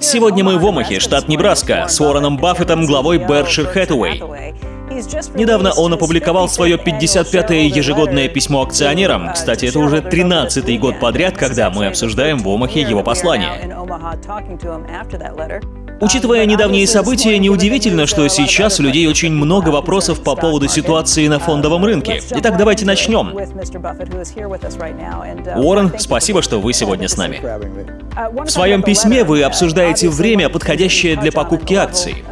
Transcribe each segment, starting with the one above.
Сегодня мы в Омахе, штат Небраска, с Уорреном Баффетом, главой Berkshire Hathaway. Недавно он опубликовал свое 55-е ежегодное письмо акционерам. Кстати, это уже 13-й год подряд, когда мы обсуждаем в Омахе его послание. Учитывая недавние события, неудивительно, что сейчас у людей очень много вопросов по поводу ситуации на фондовом рынке. Итак, давайте начнем. Уоррен, спасибо, что вы сегодня с нами. В своем письме вы обсуждаете время, подходящее для покупки акций.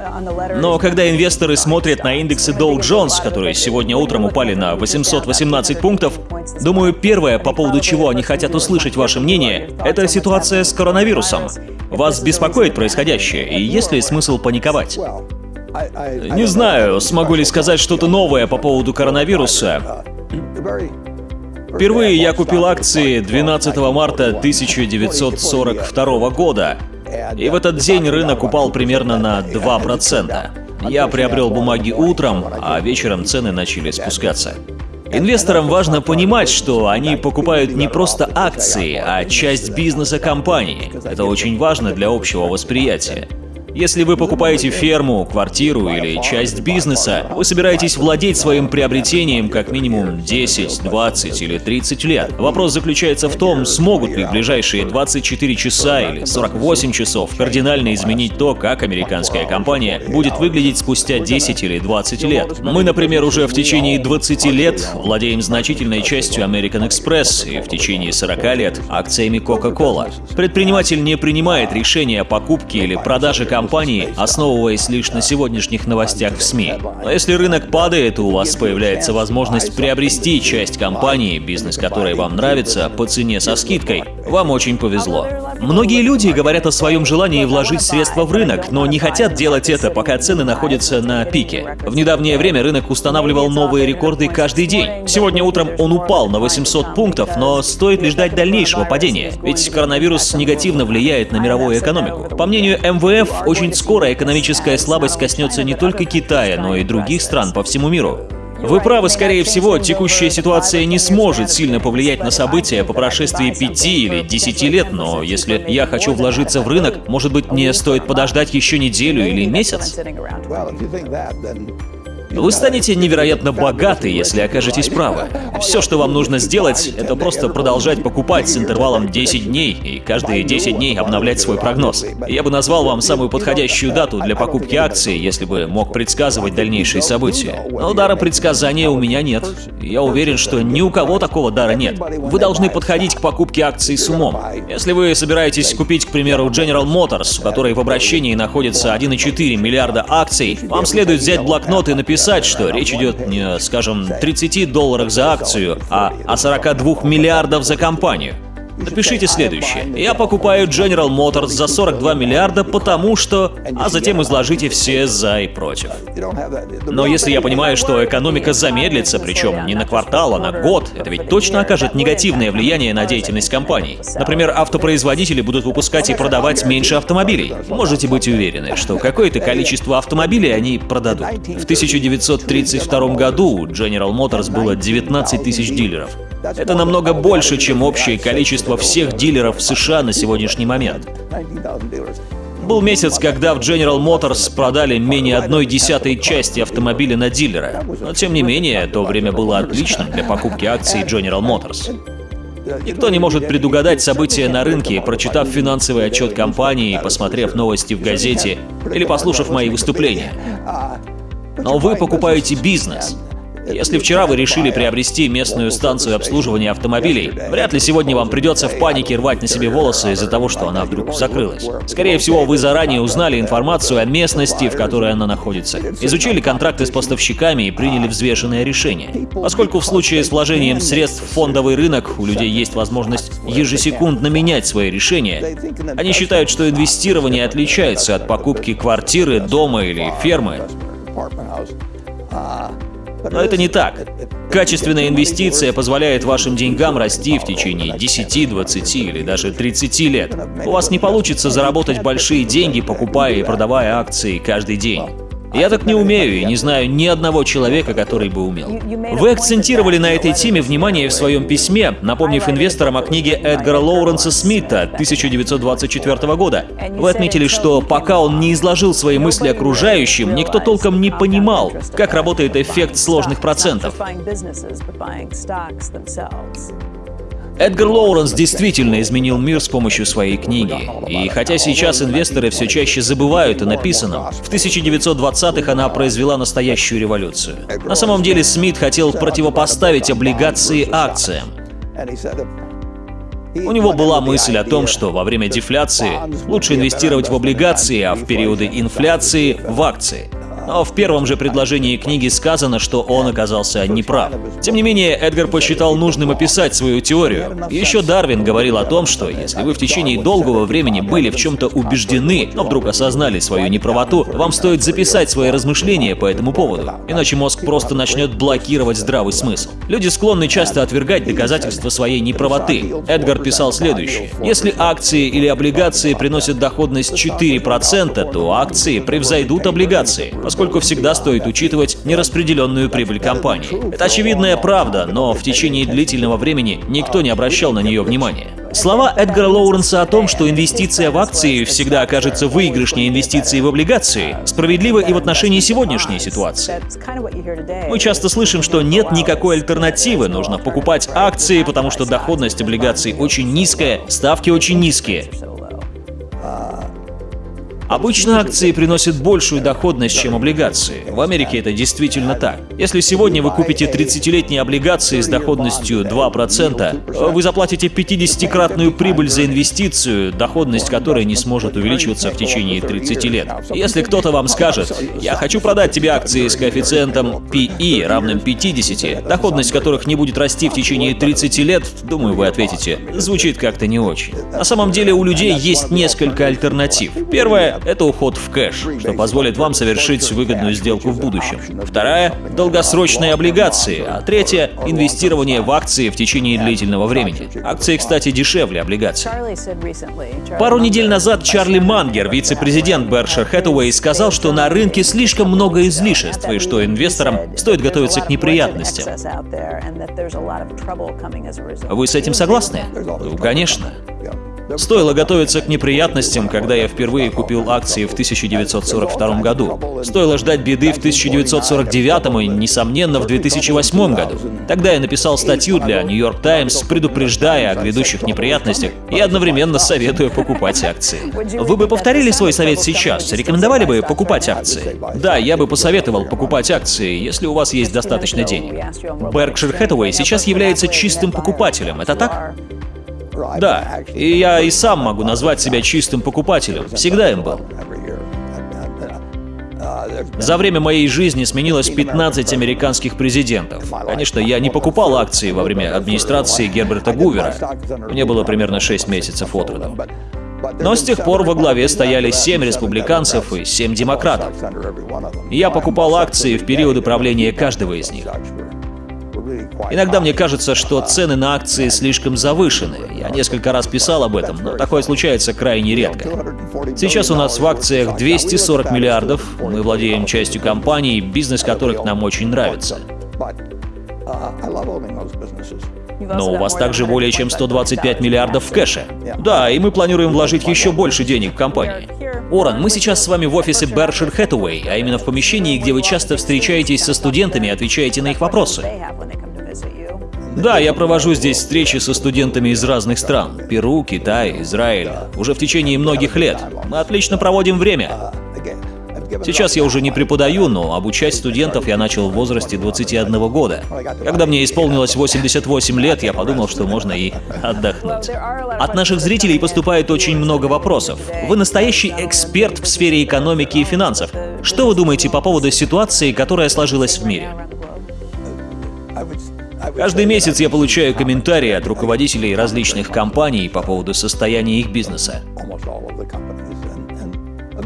Но когда инвесторы смотрят на индексы Dow Jones, которые сегодня утром упали на 818 пунктов, думаю, первое, по поводу чего они хотят услышать ваше мнение, это ситуация с коронавирусом. Вас беспокоит происходящее, и есть ли смысл паниковать? Не знаю, смогу ли сказать что-то новое по поводу коронавируса. Впервые я купил акции 12 марта 1942 года, и в этот день рынок упал примерно на 2%. Я приобрел бумаги утром, а вечером цены начали спускаться. Инвесторам важно понимать, что они покупают не просто акции, а часть бизнеса компании. Это очень важно для общего восприятия. Если вы покупаете ферму, квартиру или часть бизнеса, вы собираетесь владеть своим приобретением как минимум 10, 20 или 30 лет. Вопрос заключается в том, смогут ли в ближайшие 24 часа или 48 часов кардинально изменить то, как американская компания будет выглядеть спустя 10 или 20 лет. Мы, например, уже в течение 20 лет владеем значительной частью American Express и в течение 40 лет акциями Coca-Cola. Предприниматель не принимает решения о покупке или продаже компании компании, основываясь лишь на сегодняшних новостях в СМИ. Но если рынок падает, у вас появляется возможность приобрести часть компании, бизнес которой вам нравится, по цене со скидкой. Вам очень повезло. Многие люди говорят о своем желании вложить средства в рынок, но не хотят делать это, пока цены находятся на пике. В недавнее время рынок устанавливал новые рекорды каждый день. Сегодня утром он упал на 800 пунктов, но стоит ли ждать дальнейшего падения? Ведь коронавирус негативно влияет на мировую экономику. По мнению МВФ, очень скоро экономическая слабость коснется не только Китая, но и других стран по всему миру. Вы правы, скорее всего, текущая ситуация не сможет сильно повлиять на события по прошествии пяти или десяти лет, но если я хочу вложиться в рынок, может быть, мне стоит подождать еще неделю или месяц? Вы станете невероятно богаты, если окажетесь правы. Все, что вам нужно сделать, это просто продолжать покупать с интервалом 10 дней и каждые 10 дней обновлять свой прогноз. Я бы назвал вам самую подходящую дату для покупки акций, если бы мог предсказывать дальнейшие события. Но дара предсказания у меня нет. Я уверен, что ни у кого такого дара нет. Вы должны подходить к покупке акций с умом. Если вы собираетесь купить, к примеру, General Motors, у которой в обращении находится 1,4 миллиарда акций, вам следует взять блокнот и написать написать, что речь идет не, скажем, 30 долларах за акцию, а о 42 миллиардов за компанию. Напишите следующее. Я покупаю General Motors за 42 миллиарда, потому что... А затем изложите все за и против. Но если я понимаю, что экономика замедлится, причем не на квартал, а на год, это ведь точно окажет негативное влияние на деятельность компаний. Например, автопроизводители будут выпускать и продавать меньше автомобилей. Можете быть уверены, что какое-то количество автомобилей они продадут. В 1932 году у General Motors было 19 тысяч дилеров. Это намного больше, чем общее количество всех дилеров в США на сегодняшний момент. Был месяц, когда в General Motors продали менее одной десятой части автомобиля на дилера. Но тем не менее, то время было отличным для покупки акций General Motors. Никто не может предугадать события на рынке, прочитав финансовый отчет компании, посмотрев новости в газете или послушав мои выступления. Но вы покупаете бизнес. Если вчера вы решили приобрести местную станцию обслуживания автомобилей, вряд ли сегодня вам придется в панике рвать на себе волосы из-за того, что она вдруг закрылась. Скорее всего, вы заранее узнали информацию о местности, в которой она находится, изучили контракты с поставщиками и приняли взвешенное решение. Поскольку в случае с вложением средств в фондовый рынок у людей есть возможность ежесекундно менять свои решения, они считают, что инвестирование отличается от покупки квартиры, дома или фермы. Но это не так. Качественная инвестиция позволяет вашим деньгам расти в течение 10, 20 или даже 30 лет. У вас не получится заработать большие деньги, покупая и продавая акции каждый день. Я так не умею и не знаю ни одного человека, который бы умел. Вы акцентировали на этой теме внимание в своем письме, напомнив инвесторам о книге Эдгара Лоуренса Смита 1924 года. Вы отметили, что пока он не изложил свои мысли окружающим, никто толком не понимал, как работает эффект сложных процентов. Эдгар Лоуренс действительно изменил мир с помощью своей книги. И хотя сейчас инвесторы все чаще забывают о написанном, в 1920-х она произвела настоящую революцию. На самом деле Смит хотел противопоставить облигации акциям. У него была мысль о том, что во время дефляции лучше инвестировать в облигации, а в периоды инфляции — в акции. Но в первом же предложении книги сказано, что он оказался неправ. Тем не менее, Эдгар посчитал нужным описать свою теорию. Еще Дарвин говорил о том, что если вы в течение долгого времени были в чем-то убеждены, но вдруг осознали свою неправоту, вам стоит записать свои размышления по этому поводу. Иначе мозг просто начнет блокировать здравый смысл. Люди склонны часто отвергать доказательства своей неправоты. Эдгар писал следующее. Если акции или облигации приносят доходность 4%, то акции превзойдут облигации, поскольку всегда стоит учитывать нераспределенную прибыль компании. Это очевидная правда, но в течение длительного времени никто не обращал на нее внимания. Слова Эдгара Лоуренса о том, что инвестиция в акции всегда окажется выигрышнее инвестиции в облигации, справедливы и в отношении сегодняшней ситуации. Мы часто слышим, что нет никакой альтернативы, нужно покупать акции, потому что доходность облигаций очень низкая, ставки очень низкие. Обычно акции приносят большую доходность, чем облигации. В Америке это действительно так. Если сегодня вы купите 30-летние облигации с доходностью 2%, вы заплатите 50-кратную прибыль за инвестицию, доходность которой не сможет увеличиваться в течение 30 лет. Если кто-то вам скажет, я хочу продать тебе акции с коэффициентом PE равным 50, доходность которых не будет расти в течение 30 лет, думаю, вы ответите, звучит как-то не очень. На самом деле у людей есть несколько альтернатив. Первое это уход в кэш, что позволит вам совершить выгодную сделку в будущем. Вторая – долгосрочные облигации, а третья – инвестирование в акции в течение длительного времени. Акции, кстати, дешевле облигаций. Пару недель назад Чарли Мангер, вице-президент Berkshire Hathaway, сказал, что на рынке слишком много излишеств и что инвесторам стоит готовиться к неприятностям. Вы с этим согласны? Ну, конечно. Стоило готовиться к неприятностям, когда я впервые купил акции в 1942 году. Стоило ждать беды в 1949 и, несомненно, в 2008 году. Тогда я написал статью для New York Times, предупреждая о грядущих неприятностях и одновременно советуя покупать акции. Вы бы повторили свой совет сейчас? Рекомендовали бы покупать акции? Да, я бы посоветовал покупать акции, если у вас есть достаточно денег. Berkshire Hathaway сейчас является чистым покупателем, это так? Да, и я и сам могу назвать себя чистым покупателем. Всегда им был. За время моей жизни сменилось 15 американских президентов. Конечно, я не покупал акции во время администрации Герберта Гувера. Мне было примерно 6 месяцев от роду. Но с тех пор во главе стояли 7 республиканцев и 7 демократов. Я покупал акции в периоды правления каждого из них. Иногда мне кажется, что цены на акции слишком завышены. Я несколько раз писал об этом, но такое случается крайне редко. Сейчас у нас в акциях 240 миллиардов, мы владеем частью компаний, бизнес которых нам очень нравится. Но у вас также более чем 125 миллиардов в кэше. Да, и мы планируем вложить еще больше денег в компании. Оран, мы сейчас с вами в офисе Berkshire Hathaway, а именно в помещении, где вы часто встречаетесь со студентами и отвечаете на их вопросы. Да, я провожу здесь встречи со студентами из разных стран. Перу, Китай, Израиль. Уже в течение многих лет. Мы отлично проводим время. Сейчас я уже не преподаю, но обучать студентов я начал в возрасте 21 года. Когда мне исполнилось 88 лет, я подумал, что можно и отдохнуть. От наших зрителей поступает очень много вопросов. Вы настоящий эксперт в сфере экономики и финансов. Что вы думаете по поводу ситуации, которая сложилась в мире? Каждый месяц я получаю комментарии от руководителей различных компаний по поводу состояния их бизнеса.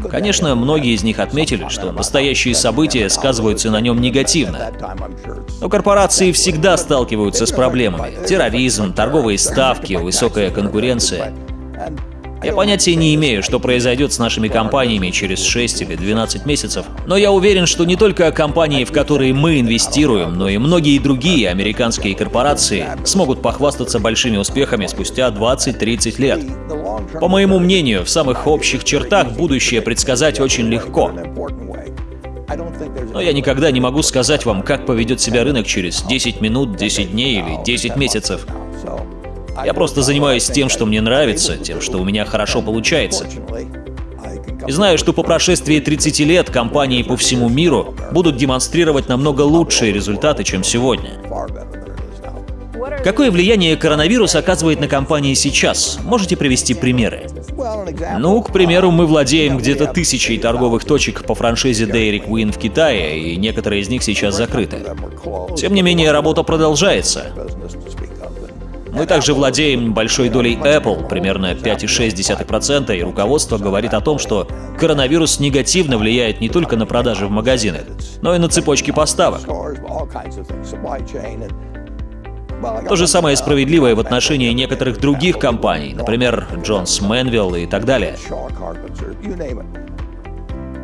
Конечно, многие из них отметили, что настоящие события сказываются на нем негативно. Но корпорации всегда сталкиваются с проблемами. Терроризм, торговые ставки, высокая конкуренция. Я понятия не имею, что произойдет с нашими компаниями через 6 или 12 месяцев, но я уверен, что не только компании, в которые мы инвестируем, но и многие другие американские корпорации смогут похвастаться большими успехами спустя 20-30 лет. По моему мнению, в самых общих чертах будущее предсказать очень легко. Но я никогда не могу сказать вам, как поведет себя рынок через 10 минут, 10 дней или 10 месяцев. Я просто занимаюсь тем, что мне нравится, тем, что у меня хорошо получается. И знаю, что по прошествии 30 лет компании по всему миру будут демонстрировать намного лучшие результаты, чем сегодня. Какое влияние коронавирус оказывает на компании сейчас? Можете привести примеры? Ну, к примеру, мы владеем где-то тысячей торговых точек по франшизе Dairy Queen в Китае, и некоторые из них сейчас закрыты. Тем не менее, работа продолжается. Мы также владеем большой долей Apple, примерно 5,6%, и руководство говорит о том, что коронавирус негативно влияет не только на продажи в магазинах, но и на цепочки поставок. То же самое справедливо и в отношении некоторых других компаний, например, Джонс Мэнвилл и так далее.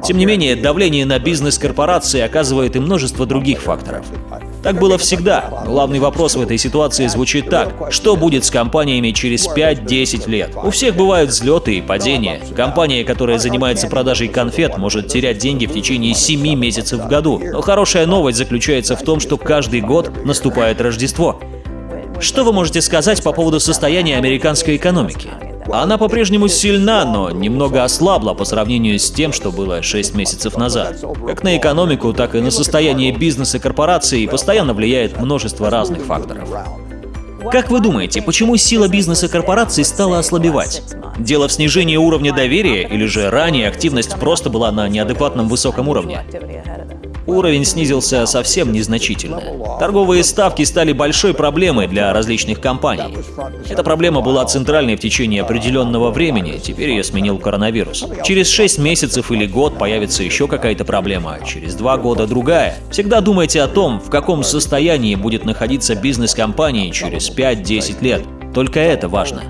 Тем не менее, давление на бизнес корпорации оказывает и множество других факторов. Так было всегда. Главный вопрос в этой ситуации звучит так. Что будет с компаниями через 5-10 лет? У всех бывают взлеты и падения. Компания, которая занимается продажей конфет, может терять деньги в течение 7 месяцев в году. Но хорошая новость заключается в том, что каждый год наступает Рождество. Что вы можете сказать по поводу состояния американской экономики? Она по-прежнему сильна, но немного ослабла по сравнению с тем, что было 6 месяцев назад. Как на экономику, так и на состояние бизнеса корпораций постоянно влияет множество разных факторов. Как вы думаете, почему сила бизнеса корпораций стала ослабевать? Дело в снижении уровня доверия или же ранее активность просто была на неадекватном высоком уровне? Уровень снизился совсем незначительно. Торговые ставки стали большой проблемой для различных компаний. Эта проблема была центральной в течение определенного времени, теперь ее сменил коронавирус. Через 6 месяцев или год появится еще какая-то проблема, через 2 года другая. Всегда думайте о том, в каком состоянии будет находиться бизнес компании через 5-10 лет. Только это важно.